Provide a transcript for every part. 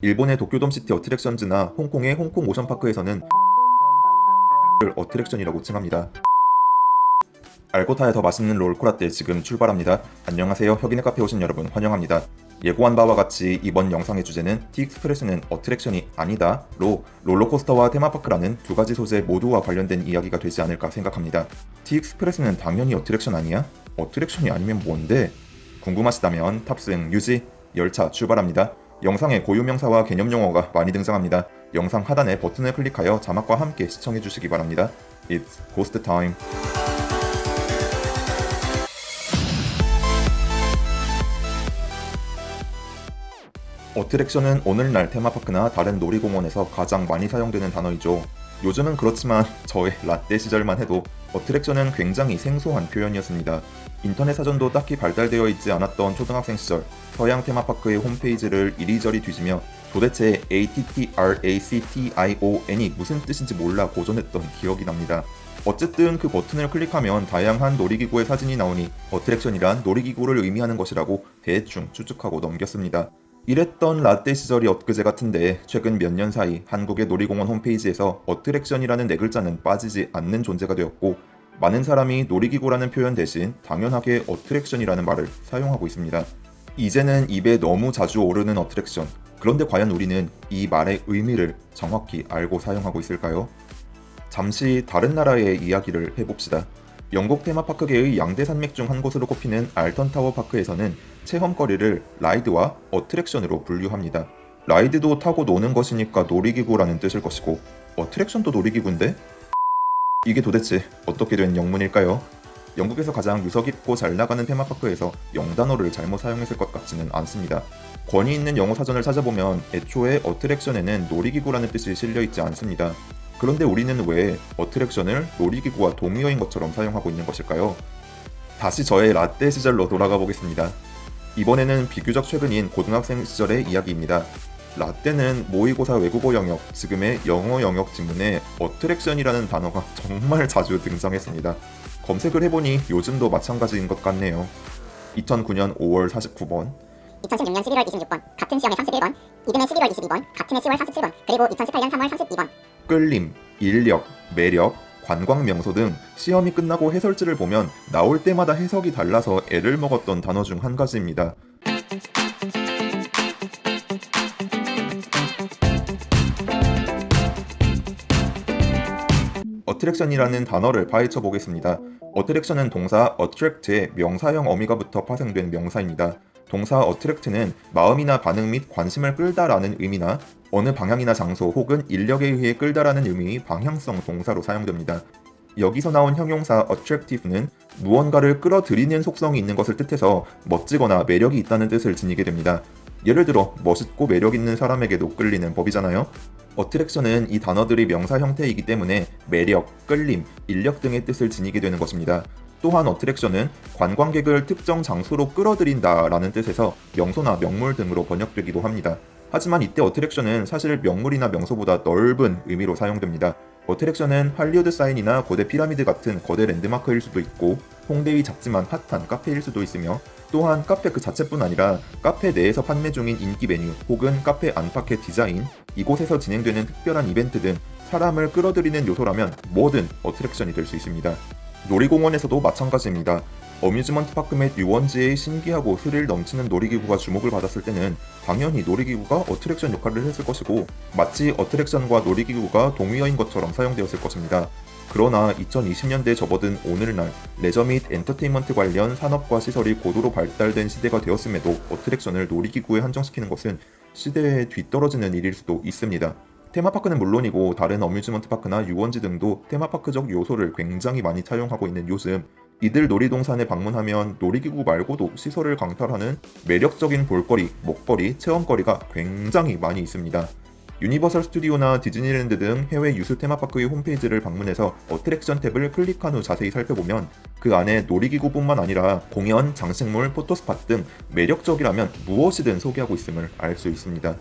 일본의 도쿄돔시티 어트랙션즈나 홍콩의 홍콩 오션파크에서는 를 어트랙션이라고 칭합니다. 알고 타야 더 맛있는 롤코라떼 지금 출발합니다. 안녕하세요. 혁인의 카페 오신 여러분 환영합니다. 예고한 바와 같이 이번 영상의 주제는 티익스프레스는 어트랙션이 아니다 로 롤러코스터와 테마파크라는 두 가지 소재 모두와 관련된 이야기가 되지 않을까 생각합니다. 티익스프레스는 당연히 어트랙션 아니야? 어트랙션이 아니면 뭔데? 궁금하시다면 탑승 유지 열차 출발합니다. 영상에 고유명사와 개념 용어가 많이 등장합니다. 영상 하단의 버튼을 클릭하여 자막과 함께 시청해 주시기 바랍니다. It's Ghost Time. 어트랙션은 오늘날 테마파크나 다른 놀이공원에서 가장 많이 사용되는 단어이죠. 요즘은 그렇지만 저의 라떼 시절만 해도 어트랙션은 굉장히 생소한 표현이었습니다. 인터넷 사전도 딱히 발달되어 있지 않았던 초등학생 시절 서양 테마파크의 홈페이지를 이리저리 뒤지며 도대체 ATTRACTION이 무슨 뜻인지 몰라 고전했던 기억이 납니다. 어쨌든 그 버튼을 클릭하면 다양한 놀이기구의 사진이 나오니 어트랙션이란 놀이기구를 의미하는 것이라고 대충 추측하고 넘겼습니다. 이랬던 라떼 시절이 엊그제 같은데 최근 몇 년 사이 한국의 놀이공원 홈페이지에서 어트랙션이라는 네 글자는 빠지지 않는 존재가 되었고 많은 사람이 놀이기구라는 표현 대신 당연하게 어트랙션이라는 말을 사용하고 있습니다. 이제는 입에 너무 자주 오르는 어트랙션. 그런데 과연 우리는 이 말의 의미를 정확히 알고 사용하고 있을까요? 잠시 다른 나라의 이야기를 해봅시다. 영국 테마파크계의 양대 산맥 중 한 곳으로 꼽히는 알턴타워 파크에서는 체험거리를 라이드와 어트랙션으로 분류합니다. 라이드도 타고 노는 것이니까 놀이기구라는 뜻일 것이고 어트랙션도 놀이기구인데? 이게 도대체 어떻게 된 영문일까요? 영국에서 가장 유서 깊고 잘 나가는 테마파크에서 영단어를 잘못 사용했을 것 같지는 않습니다. 권위 있는 영어 사전을 찾아보면 애초에 어트랙션에는 놀이기구라는 뜻이 실려 있지 않습니다. 그런데 우리는 왜 어트랙션을 놀이기구와 동의어인 것처럼 사용하고 있는 것일까요? 다시 저의 라떼 시절로 돌아가 보겠습니다. 이번에는 비교적 최근인 고등학생 시절의 이야기입니다. 라떼는 모의고사 외국어 영역, 지금의 영어 영역 지문에 어트랙션이라는 단어가 정말 자주 등장했습니다. 검색을 해보니 요즘도 마찬가지인 것 같네요. 2009년 5월 49번, 2016년 11월 26번, 같은 시험의 31번, 이듬해 11월 22번, 같은 해 10월 47번, 그리고 2018년 3월 32번. 끌림, 인력, 매력, 관광 명소 등 시험이 끝나고 해설지를 보면 나올 때마다 해석이 달라서 애를 먹었던 단어 중 한 가지입니다. 어트랙션이라는 단어를 파헤쳐 보겠습니다. 어트랙션은 동사 attract의 명사형 어미가부터 파생된 명사입니다. 동사 attract는 마음이나 반응 및 관심을 끌다라는 의미나 어느 방향이나 장소 혹은 인력에 의해 끌다라는 의미의 방향성 동사로 사용됩니다. 여기서 나온 형용사 attractive는 무언가를 끌어들이는 속성이 있는 것을 뜻해서 멋지거나 매력이 있다는 뜻을 지니게 됩니다. 예를 들어 멋있고 매력 있는 사람에게도 끌리는 법이잖아요. 어트랙션은 이 단어들이 명사 형태이기 때문에 매력, 끌림, 인력 등의 뜻을 지니게 되는 것입니다. 또한 어트랙션은 관광객을 특정 장소로 끌어들인다 라는 뜻에서 명소나 명물 등으로 번역되기도 합니다. 하지만 이때 어트랙션은 사실 명물이나 명소보다 넓은 의미로 사용됩니다. 어트랙션은 할리우드 사인이나 거대 피라미드 같은 거대 랜드마크일 수도 있고 홍대의 작지만 핫한 카페일 수도 있으며 또한 카페 그 자체뿐 아니라 카페 내에서 판매 중인 인기 메뉴 혹은 카페 안팎의 디자인, 이곳에서 진행되는 특별한 이벤트 등 사람을 끌어들이는 요소라면 뭐든 어트랙션이 될 수 있습니다. 놀이공원에서도 마찬가지입니다. amusement park 및 유원지의 신기하고 스릴 넘치는 놀이기구가 주목을 받았을 때는 당연히 놀이기구가 어트랙션 역할을 했을 것이고 마치 어트랙션과 놀이기구가 동의어인 것처럼 사용되었을 것입니다. 그러나 2020년대에 접어든 오늘날 레저 및 엔터테인먼트 관련 산업과 시설이 고도로 발달된 시대가 되었음에도 어트랙션을 놀이기구에 한정시키는 것은 시대에 뒤떨어지는 일일 수도 있습니다. 테마파크는 물론이고 다른 amusement park나 유원지 등도 테마파크적 요소를 굉장히 많이 차용하고 있는 요즘 이들 놀이동산에 방문하면 놀이기구 말고도 시선을 강탈하는 매력적인 볼거리, 먹거리, 체험거리가 굉장히 많이 있습니다. 유니버설 스튜디오나 디즈니랜드 등 해외 유수 테마파크의 홈페이지를 방문해서 어트랙션 탭을 클릭한 후 자세히 살펴보면 그 안에 놀이기구뿐만 아니라 공연, 장식물, photo spot 등 매력적이라면 무엇이든 소개하고 있음을 알 수 있습니다.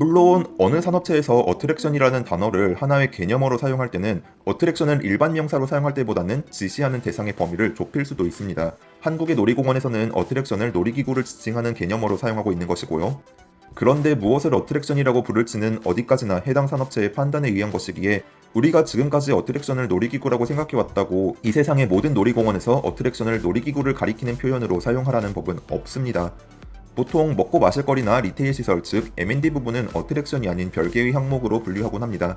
물론 어느 산업체에서 어트랙션이라는 단어를 하나의 개념어로 사용할 때는 어트랙션을 일반 명사로 사용할 때보다는 지시하는 대상의 범위를 좁힐 수도 있습니다. 한국의 놀이공원에서는 어트랙션을 놀이기구를 지칭하는 개념어로 사용하고 있는 것이고요. 그런데 무엇을 어트랙션이라고 부를지는 어디까지나 해당 산업체의 판단에 의한 것이기에 우리가 지금까지 어트랙션을 놀이기구라고 생각해왔다고 이 세상의 모든 놀이공원에서 어트랙션을 놀이기구를 가리키는 표현으로 사용하라는 법은 없습니다. 보통 먹고 마실 거리나 retail 시설 즉 M&D 부분은 어트랙션이 아닌 별개의 항목으로 분류하곤 합니다.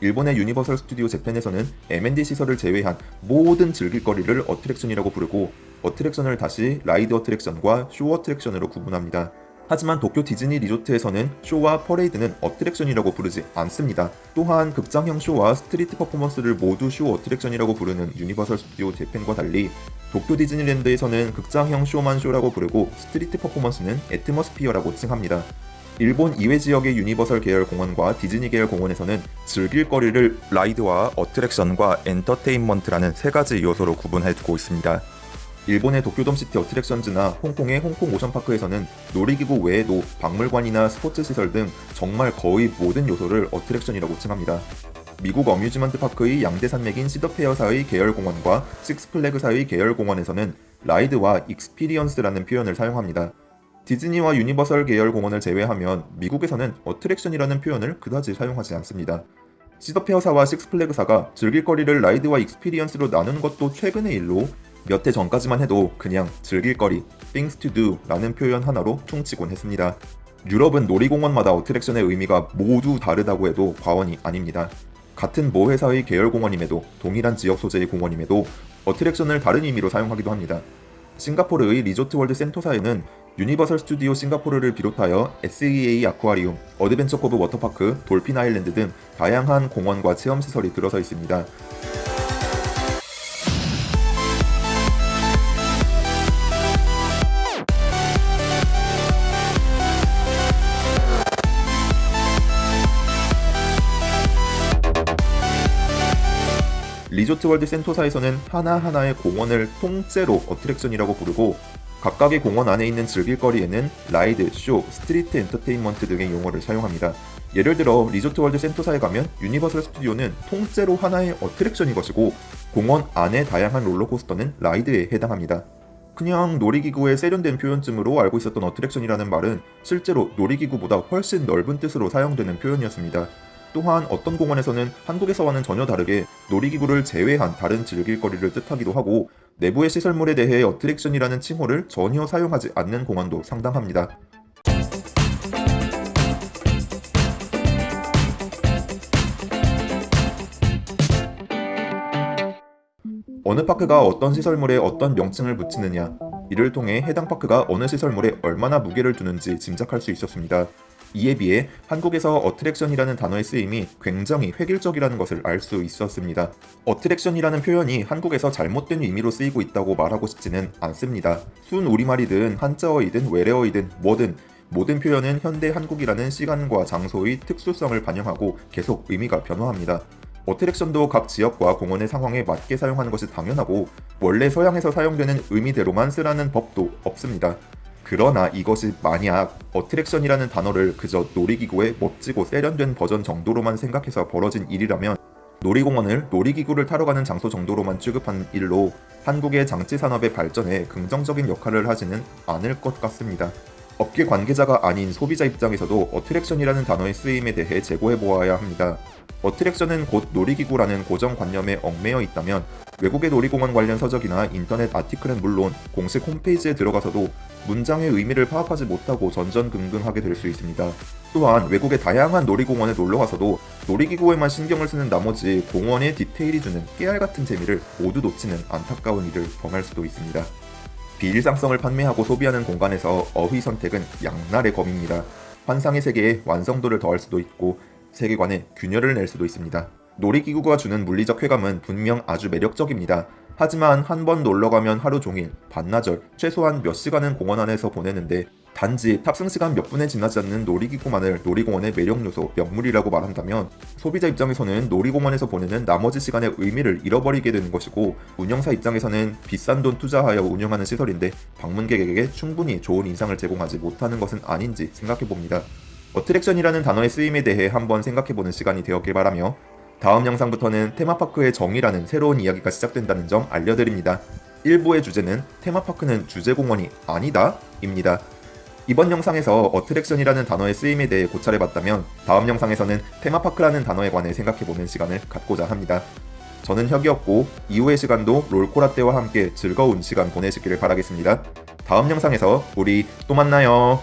일본의 유니버설 스튜디오 재팬에서는 M&D 시설을 제외한 모든 즐길거리를 어트랙션이라고 부르고 어트랙션을 다시 ride 어트랙션과 쇼 어트랙션으로 구분합니다. 하지만 도쿄 디즈니 리조트에서는 쇼와 퍼레이드는 어트랙션이라고 부르지 않습니다. 또한 극장형 쇼와 street performance를 모두 쇼 어트랙션이라고 부르는 유니버설 스튜디오 재팬과 달리 도쿄 디즈니랜드에서는 극장형 쇼만 쇼라고 부르고 street performance는 atmosphere라고 칭합니다. 일본 이외 지역의 유니버설 계열 공원과 디즈니 계열 공원에서는 즐길 거리를 ride와 어트랙션과 엔터테인먼트라는 세 가지 요소로 구분해 두고 있습니다. 일본의 도쿄돔시티 어트랙션즈나 홍콩의 홍콩 오션파크에서는 놀이기구 외에도 박물관이나 스포츠 시설 등 정말 거의 모든 요소를 어트랙션이라고 칭합니다. 미국 amusement park의 양대 산맥인 시더페어사의 계열공원과 식스플래그사의 계열공원에서는 ride와 experience라는 표현을 사용합니다. 디즈니와 유니버설 계열 공원을 제외하면 미국에서는 어트랙션이라는 표현을 그다지 사용하지 않습니다. 시더페어사와 식스플래그사가 즐길거리를 ride와 experience로 나누는 것도 최근의 일로 몇 해 전까지만 해도 그냥 즐길 거리, things to do 라는 표현 하나로 퉁치곤 했습니다. 유럽은 놀이공원마다 어트랙션의 의미가 모두 다르다고 해도 과언이 아닙니다. 같은 모 회사의 계열 공원임에도 동일한 지역 소재의 공원임에도 어트랙션을 다른 의미로 사용하기도 합니다. 싱가포르의 리조트 월드 센토사에는 유니버설 스튜디오 싱가포르를 비롯하여 SEA 아쿠아리움, 어드벤처 코브 워터파크, 돌핀 아일랜드 등 다양한 공원과 체험 시설이 들어서 있습니다. 리조트 월드 센토사에서는 하나하나의 공원을 통째로 어트랙션이라고 부르고 각각의 공원 안에 있는 즐길거리에는 ride, 쇼, street entertainment 등의 용어를 사용합니다. 예를 들어 리조트 월드 센토사에 가면 유니버설 스튜디오는 통째로 하나의 어트랙션인 것이고 공원 안의 다양한 롤러코스터는 ride에 해당합니다. 그냥 놀이기구의 세련된 표현쯤으로 알고 있었던 어트랙션이라는 말은 실제로 놀이기구보다 훨씬 넓은 뜻으로 사용되는 표현이었습니다. 또한 어떤 공원에서는 한국에서와는 전혀 다르게 놀이기구를 제외한 다른 즐길거리를 뜻하기도 하고 내부의 시설물에 대해 어트랙션이라는 칭호를 전혀 사용하지 않는 공원도 상당합니다. 어느 파크가 어떤 시설물에 어떤 명칭을 붙이느냐 이를 통해 해당 파크가 어느 시설물에 얼마나 무게를 두는지 짐작할 수 있었습니다. 이에 비해 한국에서 어트랙션이라는 단어의 쓰임이 굉장히 획일적이라는 것을 알 수 있었습니다. 어트랙션이라는 표현이 한국에서 잘못된 의미로 쓰이고 있다고 말하고 싶지는 않습니다. 순 우리말이든 한자어이든 외래어이든 뭐든 모든 표현은 현대 한국이라는 시간과 장소의 특수성을 반영하고 계속 의미가 변화합니다. 어트랙션도 각 지역과 공원의 상황에 맞게 사용하는 것이 당연하고 원래 서양에서 사용되는 의미대로만 쓰라는 법도 없습니다. 그러나 이것이 만약 어트랙션이라는 단어를 그저 놀이기구의 멋지고 세련된 버전 정도로만 생각해서 벌어진 일이라면 놀이공원을 놀이기구를 타러 가는 장소 정도로만 취급한 일로 한국의 장치 산업의 발전에 긍정적인 역할을 하지는 않을 것 같습니다. 업계 관계자가 아닌 소비자 입장에서도 어트랙션이라는 단어의 쓰임에 대해 재고해 보아야 합니다. 어트랙션은 곧 놀이기구라는 고정관념에 얽매여 있다면 외국의 놀이공원 관련 서적이나 인터넷 아티클은 물론 공식 홈페이지에 들어가서도 문장의 의미를 파악하지 못하고 전전긍긍하게 될 수 있습니다. 또한 외국의 다양한 놀이공원에 놀러가서도 놀이기구에만 신경을 쓰는 나머지 공원의 디테일이 주는 깨알 같은 재미를 모두 놓치는 안타까운 일을 범할 수도 있습니다. 비일상성을 판매하고 소비하는 공간에서 어휘 선택은 양날의 검입니다. 환상의 세계에 완성도를 더할 수도 있고 세계관에 균열을 낼 수도 있습니다. 놀이기구가 주는 물리적 쾌감은 분명 아주 매력적입니다. 하지만 한 번 놀러가면 하루 종일, 반나절, 최소한 몇 시간은 공원 안에서 보내는데 단지 탑승 시간 몇 분에 지나지 않는 놀이기구만을 놀이공원의 매력 요소, 명물이라고 말한다면 소비자 입장에서는 놀이공원에서 보내는 나머지 시간의 의미를 잃어버리게 되는 것이고 운영사 입장에서는 비싼 돈 투자하여 운영하는 시설인데 방문객에게 충분히 좋은 인상을 제공하지 못하는 것은 아닌지 생각해 봅니다. 어트랙션이라는 단어의 쓰임에 대해 한번 생각해보는 시간이 되었길 바라며 다음 영상부터는 테마파크의 정의라는 새로운 이야기가 시작된다는 점 알려드립니다. 1부의 주제는 테마파크는 주제공원이 아니다 입니다. 이번 영상에서 어트랙션이라는 단어의 쓰임에 대해 고찰해봤다면 다음 영상에서는 테마파크라는 단어에 관해 생각해보는 시간을 갖고자 합니다. 저는 혁이었고 이후의 시간도 롤코라떼와 함께 즐거운 시간 보내시기를 바라겠습니다. 다음 영상에서 우리 또 만나요.